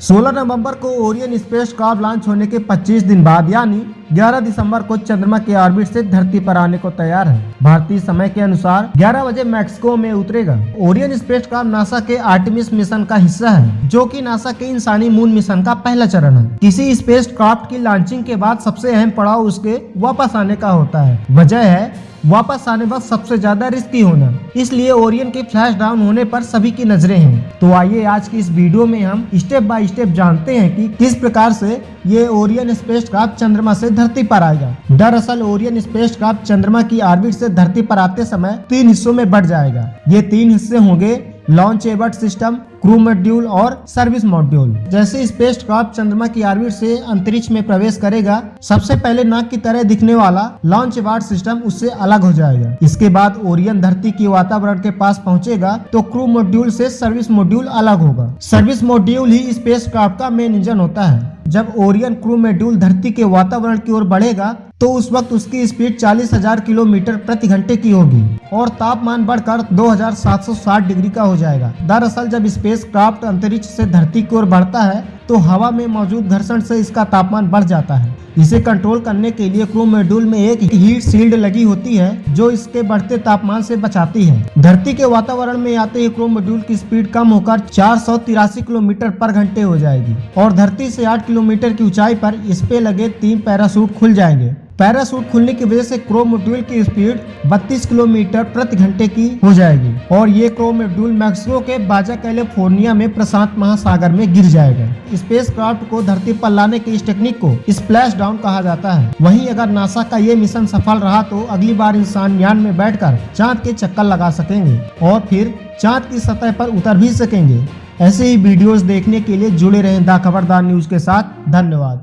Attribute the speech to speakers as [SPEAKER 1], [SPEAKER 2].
[SPEAKER 1] 16 नवंबर को Orion space craft launch होने के 25 दिन बाद, यानी 11 दिसंबर को चंद्रमा के ऑर्बिट से धरती पर आने को तैयार है। भारतीय समय के अनुसार 11 बजे मैक्सिको में उतरेगा। ओरियन स्पेस क्राफ्ट नासा के आर्टिमिस मिशन का हिस्सा है, जो कि नासा के इंसानी मून मिशन का पहला चरण है। किसी स्पेस क्राफ्ट की लॉन्चिंग के बाद सबसे अहम पड़ाव उसके वापस आने का होता है। वजह है वापस आने वक्त सबसे ज़्यादा रिस्की होना इसलिए ओरियन के फ्लैश डाउन होने पर सभी की नज़रें हैं। तो आइए आज की इस वीडियो में हम स्टेप बाय स्टेप जानते हैं कि किस प्रकार से ये ओरियन स्पेस क्राफ्ट चंद्रमा से धरती पर आएगा। दरअसल ओरियन स्पेस क्राफ्ट चंद्रमा की आर्बिट से धरती पर आते समय तीन हिस्सों में बढ़ जाएगा। ये तीन हिस्से होंगे launch abort system crew module और सर्विस मॉड्यूल जैसे स्पेस क्राफ्ट चंद्रमा की ऑर्बिट से अंतरिक्ष में प्रवेश करेगा, सबसे पहले नाक की तरह दिखने वाला लॉन्च एबर्ट सिस्टम उससे अलग हो जाएगा। इसके बाद ओरियन धरती के वातावरण के पास पहुंचेगा तो क्रू मॉड्यूल से सर्विस मॉड्यूल अलग होगा। सर्विस मॉड्यूल ही स्पेस का मेन इंजन होता है। जब ओरियन क्रू मॉड्यूल धरती के वातावरण की ओर बढ़ेगा तो उस वक्त उसकी स्पीड चालीस हज़ार किलोमीटर प्रति घंटे की होगी और तापमान बढ़कर 2760 डिग्री का हो जाएगा। दरअसल जब स्पेस क्राफ्ट अंतरिक्ष से धरती की ओर बढ़ता है तो हवा में मौजूद घर्षण से इसका तापमान बढ़ जाता है। इसे कंट्रोल करने के लिए क्रू मॉड्यूल में एक हीट शील्ड लगी होती है, जो इसके बढ़ते तापमान से बचाती है। धरती के वातावरण में आते ही क्रू मॉड्यूल की स्पीड कम होकर चार सौ तिरासी किलोमीटर पर घंटे हो जाएगी और धरती से 8 किलोमीटर की ऊंचाई पर इस पे लगे तीन पैरासूट खुल जाएँगे। पैरासूट खुलने की वजह से क्रो मॉड्यूल की स्पीड 32 किलोमीटर प्रति घंटे की हो जाएगी। और ये क्रो मॉड्यूल मैक्सिको के बाजा कैलिफ़ोर्निया में प्रशांत महासागर में गिर जाएगा। स्पेस क्राफ्ट को धरती पर लाने की इस टेक्निक को स्प्लैश डाउन कहा जाता है। वहीं अगर नासा का ये मिशन सफल रहा तो अगली बार इंसान यान में बैठकर चाँद के चक्कर लगा सकेंगे और फिर चाँद की सतह पर उतर भी सकेंगे। ऐसे ही वीडियोस देखने के लिए जुड़े रहें द खबरदार न्यूज़ के साथ। धन्यवाद।